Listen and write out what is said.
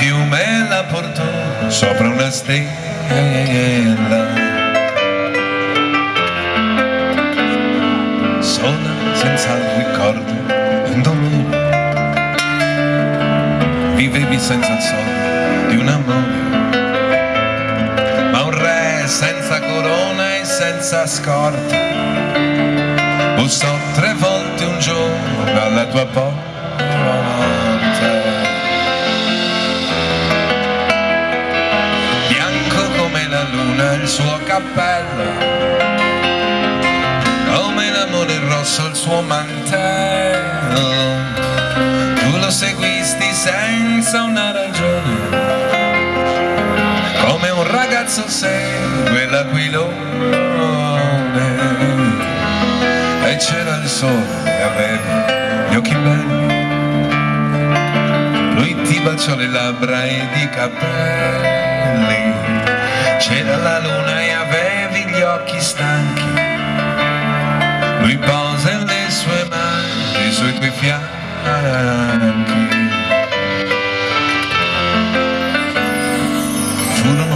fiume la portò sopra una stella. Sola, senza ricordo, un dolore. Vivevi senza il sogno di un amore. Ma un re senza corona e senza scorta. Bussò tre volte un giorno alla tua porta. Luna il suo cappello come l'amore rosso il suo mantello. Tu lo seguisti senza una ragione. Come un ragazzo segue l'aquilone. E c'era il sole e avevi gli occhi belli. Lui ti baciò le labbra ed i capelli c'era la luna e avevi gli occhi stanchi. Lui posa le sue mani sui tuoi fianchi. Furono